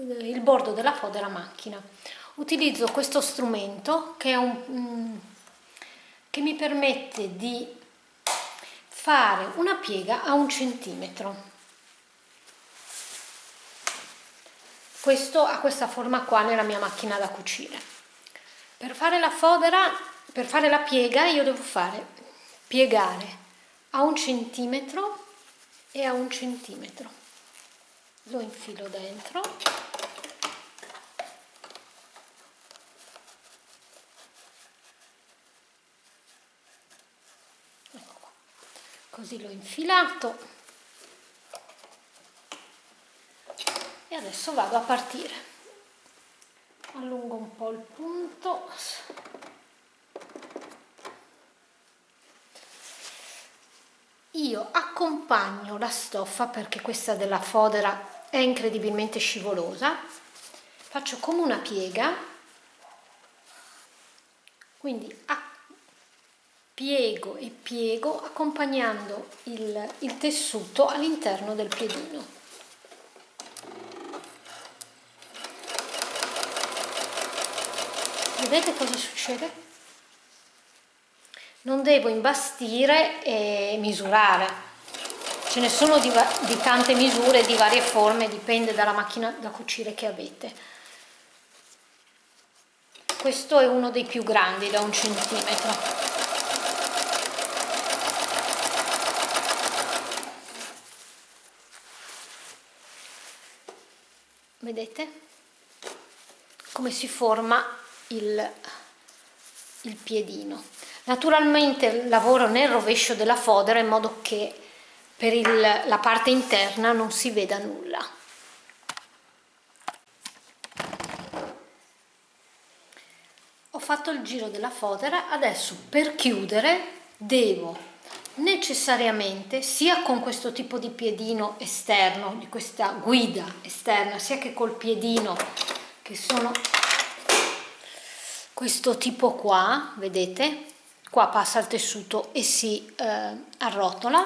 il bordo della fodera macchina. Utilizzo questo strumento che, un, mm, che mi permette di fare una piega a un centimetro. Questo ha questa forma qua nella mia macchina da cucire. Per fare la fodera, per fare la piega io devo fare piegare a un centimetro e a un centimetro. Lo infilo dentro. Così l'ho infilato. E adesso vado a partire. Allungo un po' il punto io accompagno la stoffa perché questa della fodera è incredibilmente scivolosa faccio come una piega quindi piego e piego accompagnando il, il tessuto all'interno del piedino. Vedete cosa succede? Non devo imbastire e misurare. Ce ne sono di, di tante misure, di varie forme, dipende dalla macchina da cucire che avete. Questo è uno dei più grandi, da un centimetro. vedete come si forma il, il piedino naturalmente lavoro nel rovescio della fodera in modo che per il, la parte interna non si veda nulla ho fatto il giro della fodera adesso per chiudere devo necessariamente sia con questo tipo di piedino esterno, di questa guida esterna, sia che col piedino che sono questo tipo qua, vedete? Qua passa il tessuto e si eh, arrotola.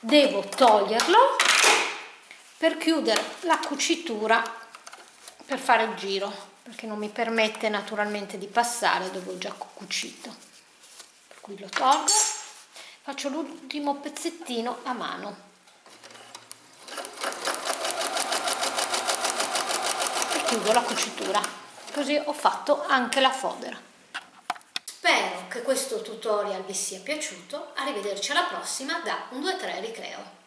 Devo toglierlo per chiudere la cucitura per fare il giro, perché non mi permette naturalmente di passare dove ho già cucito. Per cui lo tolgo faccio l'ultimo pezzettino a mano e chiudo la cucitura così ho fatto anche la fodera spero che questo tutorial vi sia piaciuto. Arrivederci alla prossima da 1 2 3 ricreo